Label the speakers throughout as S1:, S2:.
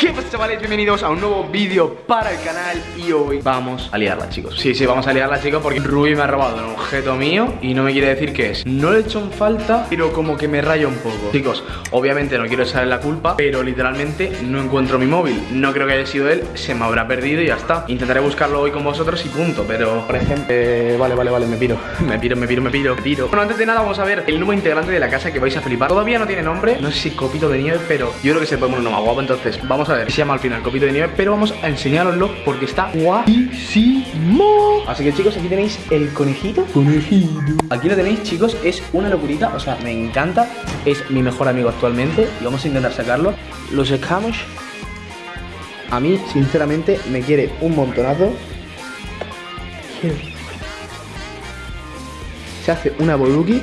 S1: ¿Qué pasa chavales? Bienvenidos a un nuevo vídeo para el canal Y hoy vamos a liarla chicos. Sí, sí, vamos a liarla chicos porque Ruby me ha robado un objeto mío Y no me quiere decir qué es. No le he hecho en falta, pero como que me raya un poco. Chicos, obviamente no quiero echarle la culpa Pero literalmente no encuentro mi móvil. No creo que haya sido él, se me habrá perdido y ya está. Intentaré buscarlo hoy con vosotros y punto Pero, por ejemplo, eh, vale, vale, vale, me piro. Me piro, me piro, me piro, me piro. Bueno, antes de nada vamos a ver el nuevo integrante de la casa que vais a flipar. Todavía no tiene nombre, no sé si copito de nieve Pero yo creo que se puede poner uno más guapo Entonces, vamos a ver, se llama al final copito de nieve Pero vamos a enseñaroslo porque está guapísimo. Así que chicos, aquí tenéis el conejito. Conejito. Aquí lo tenéis chicos, es una locurita O sea, me encanta, es mi mejor amigo actualmente Y vamos a intentar sacarlo. Lo sacamos. A mí, sinceramente, me quiere un montonazo. Se hace una boluki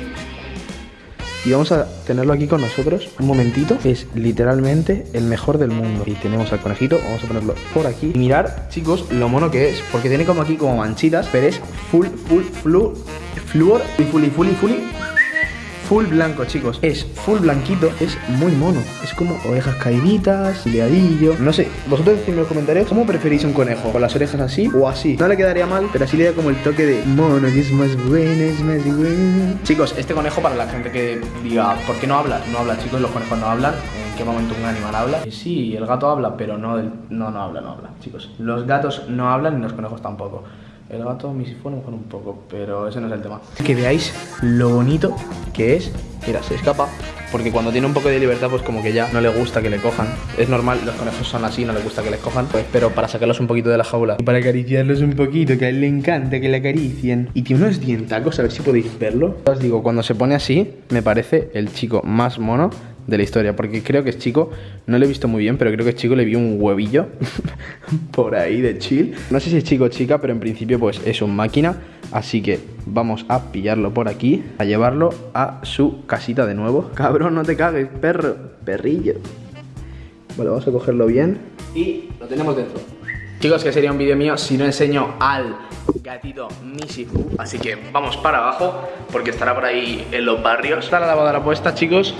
S1: y vamos a tenerlo aquí con nosotros un momentito. Es literalmente el mejor del mundo. Y tenemos al conejito, vamos a ponerlo por aquí. Y mirar, chicos, lo mono que es. Porque tiene como aquí como manchitas, pero es full, full, flu, fluor, y full, y full, y full, blanco, chicos. Es full blanquito, es muy mono. Es como orejas caíditas, liadillo. No sé, vosotros decidme en los comentarios cómo preferís un conejo. ¿Con las orejas así o así? No le quedaría mal, pero así le da como el toque de mono, es más bueno, es más bueno. Chicos, este conejo para la gente que diga, ¿por qué no habla? No habla, chicos, los conejos no hablan. ¿En qué momento un animal habla? Sí, el gato habla, pero no, del... no, no habla, no habla, chicos. Los gatos no hablan y los conejos tampoco. El gato misifone mejor un poco, pero ese no es el tema. Que veáis lo bonito que es. Mira, se escapa. Porque cuando tiene un poco de libertad, pues como que ya no le gusta que le cojan. Es normal, los conejos son así, no les gusta que les cojan. Pues, pero para sacarlos un poquito de la jaula. Y para acariciarlos un poquito, que a él le encanta que le acaricien. Y tiene unos dientacos, a ver si podéis verlo. Os digo, cuando se pone así, me parece el chico más mono de la historia, porque creo que es chico, no lo he visto muy bien, pero creo que es chico le vi un huevillo por ahí de chill. No sé si es chico o chica, pero en principio pues es un máquina, así que vamos a pillarlo por aquí, a llevarlo a su casita de nuevo. Cabrón, no te cagues, perro, perrillo. Vale, vamos a cogerlo bien y lo tenemos dentro. Chicos, que sería un vídeo mío si no enseño al gatito Misifu Así que vamos para abajo porque estará por ahí en los barrios Está la lavadora puesta, chicos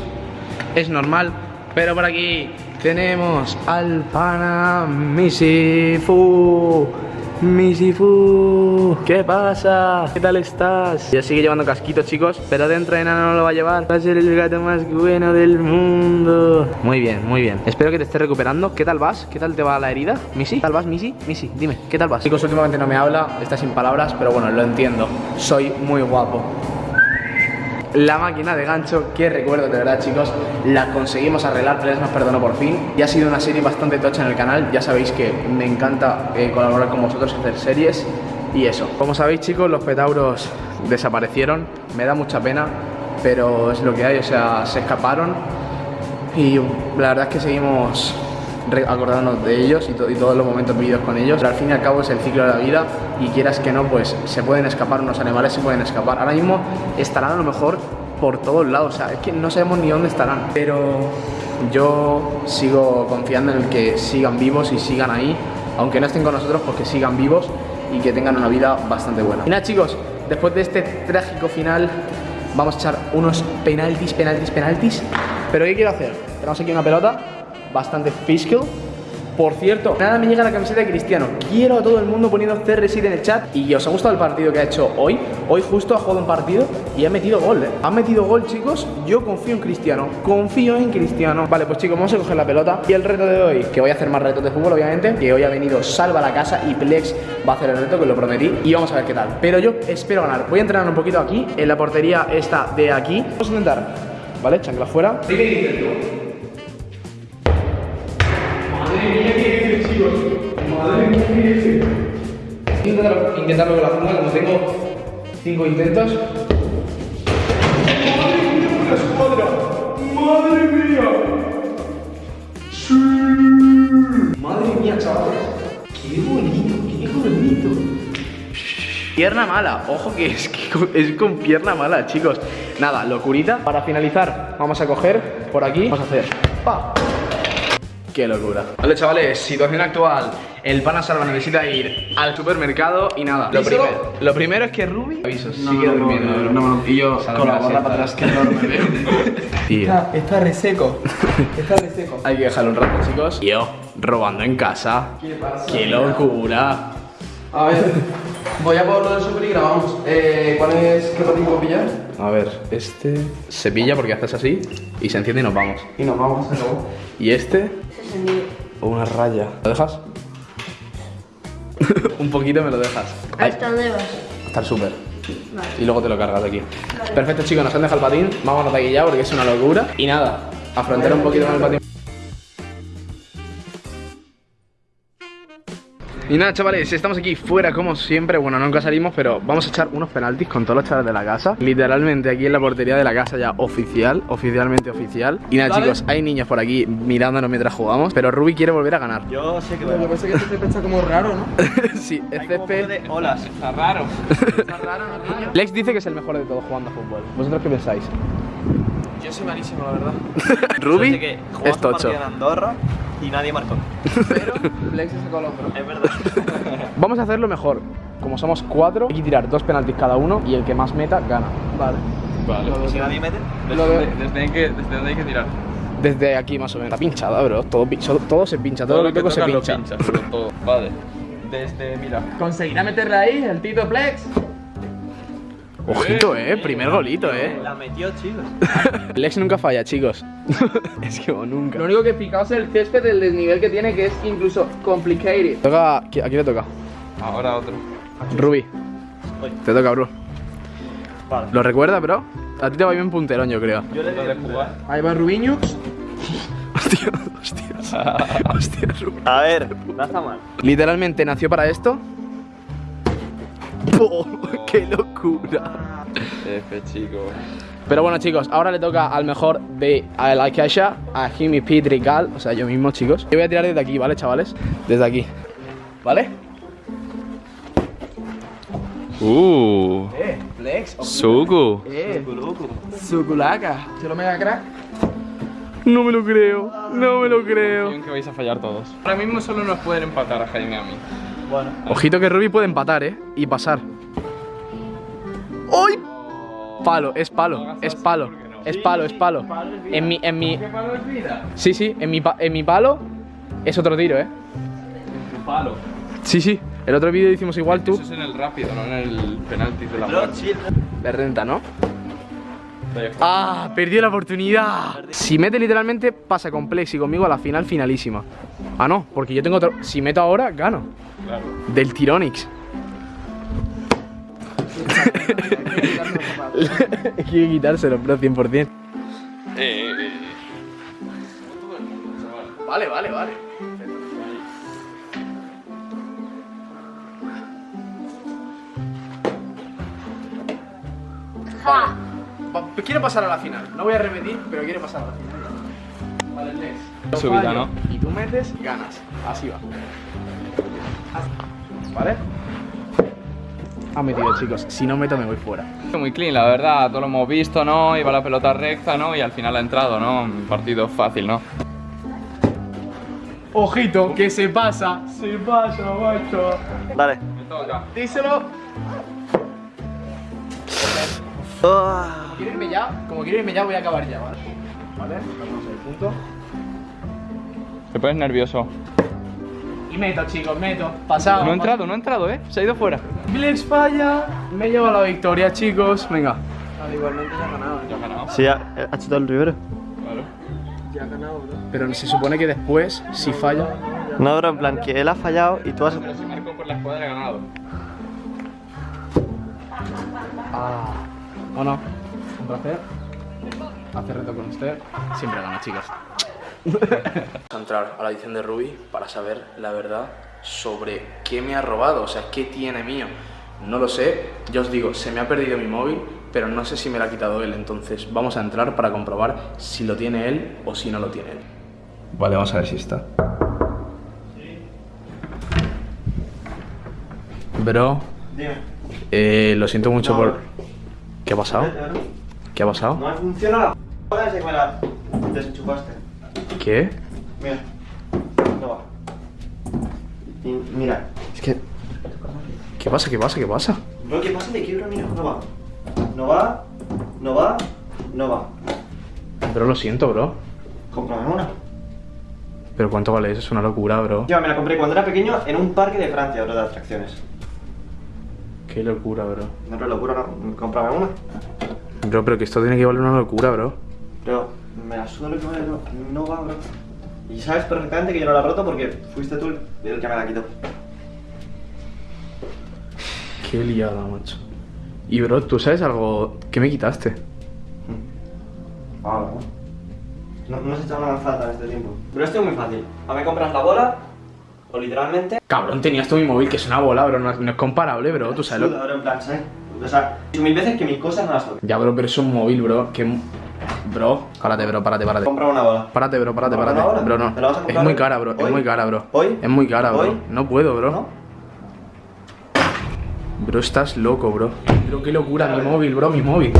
S1: es normal. Pero por aquí tenemos al pana Misifu. Misifu, ¿qué pasa? ¿Qué tal estás? Ya sigue llevando casquito, chicos, pero dentro de nada no lo va a llevar. Va a ser el gato más bueno del mundo. Muy bien, muy bien. Espero que te estés recuperando. ¿Qué tal vas? ¿Qué tal te va la herida? ¿Misi? ¿Qué tal vas, Misi? Misi, dime, ¿qué tal vas? Chicos, últimamente no me habla, está sin palabras, pero bueno, lo entiendo. Soy muy guapo la máquina de gancho que recuerdo de verdad chicos. La conseguimos arreglar tres nos perdonó por fin. Y ha sido una serie bastante tocha en el canal. Ya sabéis que me encanta eh, colaborar con vosotros hacer series. Y eso. Como sabéis chicos los petauros desaparecieron. Me da mucha pena pero es lo que hay. O sea se escaparon. Y la verdad es que seguimos acordándonos de ellos y, todos los momentos vividos con ellos. Pero al fin y al cabo es el ciclo de la vida y quieras que no, pues se pueden escapar, unos animales se pueden escapar. Ahora mismo estarán a lo mejor por todos lados, o sea, es que no sabemos ni dónde estarán. Pero yo sigo confiando en el que sigan vivos y sigan ahí, aunque no estén con nosotros, porque sigan vivos y que tengan una vida bastante buena. Y nada chicos, después de este trágico final vamos a echar unos penaltis, penaltis, penaltis. Pero ¿qué quiero hacer? Tenemos aquí una pelota bastante fiscal. Por cierto, nada me llega la camiseta de Cristiano. Quiero a todo el mundo poniendo CR7 en el chat. Y os ha gustado el partido que ha hecho hoy. Hoy justo ha jugado un partido y ha metido gol, ¿eh? Ha metido gol, chicos. Yo confío en Cristiano. Confío en Cristiano. Vale, pues chicos, vamos a coger la pelota. Y el reto de hoy, que voy a hacer más retos de fútbol, obviamente. Que hoy ha venido Salva la casa y Plex va a hacer el reto, que lo prometí. Y vamos a ver qué tal. Pero yo espero ganar. Voy a entrenar un poquito aquí, en la portería esta de aquí. Vamos a intentar. ¿Vale? Chancla fuera. Intentarlo, intentarlo con la funda, como tengo 5 intentos. ¡Madre mía, la escuadra! ¡Madre mía! ¡Sí! ¡Madre mía, chavales! ¡Qué bonito, qué bonito! Pierna mala, ojo que es, que es con pierna mala, chicos. Nada, locurita. Para finalizar, vamos a coger por aquí, vamos a hacer pa, Qué locura. Vale, chavales, situación actual. El pana salva necesita ir al supermercado y nada. Lo, primero, lo primero es que Ruby aviso,
S2: No,
S1: sigue
S2: no, no,
S1: durmiendo.
S2: no, no, no.
S1: Y yo
S2: Con la bola para atrás, que enorme.
S1: Tío.
S2: Está, está reseco. Está reseco.
S1: Hay que dejarlo un rato, chicos. Yo, robando en casa.
S2: ¿Qué pasa?
S1: ¡Qué locura!
S2: A ver, voy a por lo del super y grabamos. Eh, ¿Cuál es? ¿Qué patín puedo pillar?
S1: A ver, este se pilla porque haces así y se enciende y nos vamos.
S2: Y nos vamos, acabó.
S1: Y este, una raya. ¿Lo dejas? un poquito me lo dejas. Ay,
S3: ¿Hasta dónde vas?
S1: hasta el súper.
S3: Vale.
S1: Y luego te lo cargas de aquí. Perfecto, chicos, nos han dejado el patín. Vamos a aquí ya porque es una locura. Y nada, afrontar un poquito con el patín. Y nada, chavales, estamos aquí fuera como siempre. Bueno, nunca salimos, pero vamos a echar unos penaltis con todos los chavales de la casa. Literalmente aquí en la portería de la casa ya oficial, oficialmente oficial. Y nada,
S2: Vale.
S1: chicos, hay niños por aquí mirándonos mientras jugamos, pero Ruby quiere volver a ganar.
S4: Yo sé que
S2: Lo que pasa es que este está como raro, ¿no?
S1: sí, es
S4: Hay como
S1: césped.
S4: de olas.
S2: Está raro. Está raro, ¿no, niño?
S1: Lex dice que es el mejor de todos jugando a fútbol. ¿Vosotros qué pensáis?
S2: Yo soy malísimo, la verdad.
S1: Ruby es tocho.
S4: Andorra y nadie marcó.
S2: Pero Flex se sacó el hombro.
S4: Es verdad.
S1: Vamos a hacerlo mejor. Como somos cuatro, hay que tirar dos penaltis cada uno y el que más meta gana.
S2: Vale.
S5: Vale.
S4: si nadie mete,
S2: Lo.
S5: ¿Desde, desde, que, ¿Desde dónde hay que tirar?
S1: Desde aquí más o menos. Está pinchada, bro. Todo, todo se pincha, todo, lo que toco se
S5: tocas lo
S1: pincha.
S5: todo. Vale. Desde, mira.
S2: ¿Conseguirá meterle ahí el Tito Flex?
S1: Ojito, eh. Primer golito, eh.
S4: la metió, chicos.
S1: Lex nunca falla, chicos. es que nunca.
S2: Lo único que fijaos es el césped del desnivel que tiene, que es incluso complicated.
S1: Toca. ¿A quién le toca?
S5: Ahora otro.
S1: Rubí.
S4: Voy.
S1: Te toca, bro.
S4: Vale.
S1: ¿Lo recuerdas, bro? A ti te va bien punterón, yo creo.
S4: Yo le
S5: ¿Dónde
S4: di
S5: jugar?
S2: Ahí va Rubiño.
S1: Hostia, hostia. Hostia.
S4: A ver, no está mal.
S1: Literalmente nació para esto. ¡Oh, ¡Qué locura!
S5: F, chico.
S1: Pero bueno, chicos, ahora le toca al mejor de a la Kesha, a Jimmy Pidrigal, o sea, yo mismo, chicos. Yo voy a tirar desde aquí, ¿vale, chavales? Desde aquí. ¿Vale?
S5: Uh.
S2: Eh, Flex.
S5: Suku.
S2: Eh, Sukulaka. ¿Se lo mega crack?
S1: No me lo creo, no me lo creo.
S5: que vais a fallar todos. Ahora mismo solo nos pueden empatar a Jaime y a mí.
S4: Bueno.
S1: Ojito que Ruby puede empatar, ¿eh? Y pasar. ¡Uy! Palo, es palo, es palo, es palo, es palo. En mi, en mi...
S5: palo es vida?
S1: Sí, sí, en mi, en mi palo es otro tiro, ¿eh?
S5: Tu palo.
S1: Sí, sí. El otro vídeo hicimos igual tú.
S5: Eso es en el rápido, no en el penalti de la muerte.
S1: De renta, ¿no? ¡Ah! Perdió la oportunidad. Si mete literalmente, pasa con Plex y conmigo a la final finalísima. Ah, no, porque yo tengo otro. Si meto ahora, gano.
S5: Claro.
S1: Del Tironix. Hay que quitárselo, bro, 100%.
S5: Eh, eh, eh.
S1: Vale, vale, vale.
S3: Ja.
S1: Pa- Quiero pasar a la final. No voy a repetir, pero quiero pasar a la final. Vale, Lex.
S5: Subida, ¿no?
S1: Y tú metes, ganas. Así va. ¿Vale? Ha metido, chicos. Si no meto, me voy fuera.
S5: Muy clean, la verdad, todo lo hemos visto, ¿no? Iba la pelota recta, ¿no? Y al final ha entrado, ¿no? Un partido fácil, ¿no?
S1: Ojito, que se pasa. Se pasa, macho.
S4: Dale.
S5: Me toca.
S1: Díselo. Como quiero irme ya, como quiero irme ya, voy a acabar ya, ¿vale? Vale, vamos al punto.
S5: Te pones nervioso.
S1: Y meto, chicos, meto. Pasado.
S5: No ha entrado, no ha entrado, ¿eh? Se ha ido fuera.
S1: Blex falla. Me lleva la victoria, chicos. Venga.
S2: Igualmente ya ha ganado.
S5: Ya ha ganado.
S4: Sí, ha, ha chutado el Rivero.
S5: Claro.
S2: Ya ha ganado, bro.
S1: Pero se supone que después, si falla.
S4: No, bro, en plan que él ha fallado y tú has.
S5: Pero si marco por la escuadra ha ganado.
S1: Ah. ¿O no? Un placer. Hacer reto con usted. Siempre gana, chicos. Vamos a entrar a la edición de Ruby para saber la verdad sobre qué me ha robado, o sea, qué tiene mío. No lo sé, yo os digo, se me ha perdido mi móvil, pero no sé si me lo ha quitado él, entonces vamos a entrar para comprobar si lo tiene él o si no lo tiene él. Vale, vamos a ver si está. Bro,
S4: Dime.
S1: eh, lo siento mucho
S4: No.
S1: por... ¿Qué ha pasado? ¿Qué ha pasado?
S4: No funciona la p desde que me la desenchufaste.
S1: ¿Qué?
S4: Mira.
S3: Y mira, es que.
S1: ¿Qué pasa? ¿Qué pasa? ¿Qué pasa?
S3: Bro, ¿qué pasa de quiebra? Mira, no va. No va, no va, no va.
S1: Bro, lo siento, bro.
S3: Cómprame una.
S1: Pero ¿cuánto vale eso? Es una locura, bro.
S3: Yo me la compré cuando era pequeño en un parque de Francia, bro, de atracciones.
S1: Qué locura, bro.
S3: No, pero locura, no. Cómprame una.
S1: Bro, pero que esto tiene que valer una locura, bro.
S3: Pero me la suda lo que vale, no, no va, bro. Y sabes perfectamente que yo no la he roto porque fuiste tú el que me la quitó.
S1: Qué liada, macho. Y, bro, ¿tú sabes algo? ¿Qué me quitaste?
S3: Ah, no. No, no has echado una lanzada en este tiempo. Pero esto es muy fácil. A me compras la bola, o literalmente.
S1: Cabrón, tenías tú mi móvil, que es una bola, bro. No, no es comparable, bro. Tú sabes lo...
S3: Suda, bro, en plan, ¿sabes? O sea, mil veces que mis cosas no las toco.
S1: Ya, bro, pero es un móvil, bro. Que... Bro, párate, bro, párate, párate.
S3: Compra una bola.
S1: Párate, bro, párate,
S3: ¿Comprar
S1: párate.
S3: una bola?
S1: Bro, no.
S3: ¿Te la vas a
S1: Es muy cara, bro. Es
S3: ¿Hoy?
S1: muy cara, bro.
S3: ¿Hoy?
S1: Es muy cara, bro.
S3: ¿Hoy?
S1: No puedo, bro.
S3: ¿No?
S1: Bro, estás loco, bro. Pero qué locura, mi móvil, bro, mi móvil.